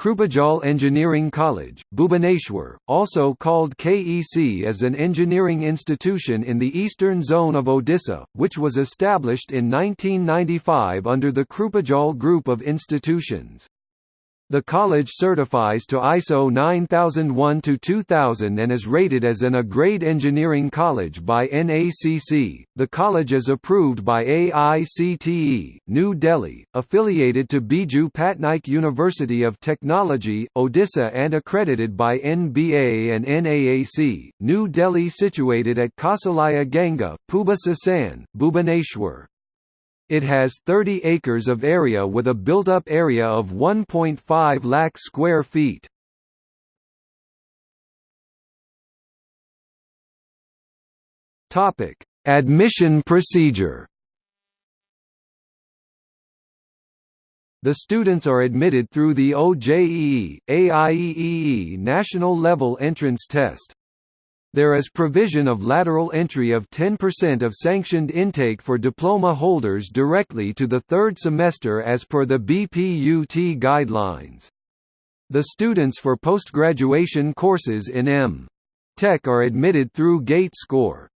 Krupajal Engineering College, Bhubaneswar, also called KEC is an engineering institution in the eastern zone of Odisha, which was established in 1995 under the Krupajal Group of institutions. The college certifies to ISO 9001-2000 and is rated as an A-grade engineering college by NAAC. The college is approved by AICTE, New Delhi, affiliated to Biju Patnaik University of Technology, Odisha and accredited by NBA and NAAC, New Delhi situated at Kausalya Ganga, Puba Sasan, Bhubaneswar. It has 30 acres of area with a built-up area of 1.5 lakh square feet. Topic: Admission procedure. The students are admitted through the OJEE, AIEEE National Level Entrance Test. There is provision of lateral entry of 10% of sanctioned intake for diploma holders directly to the third semester as per the BPUT guidelines. The students for post-graduation courses in M. Tech are admitted through GATE score.